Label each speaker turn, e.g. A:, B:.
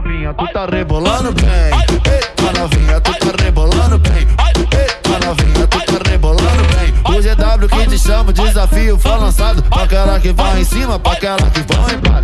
A: Tá tá novinha, tu tá rebolando bem. Eita novinha, tu tá rebolando bem. Eita novinha, tu tá rebolando bem. O GW que te chama, desafio foi lançado. Pra aquela que vai em cima, pra aquela que vai embaixo.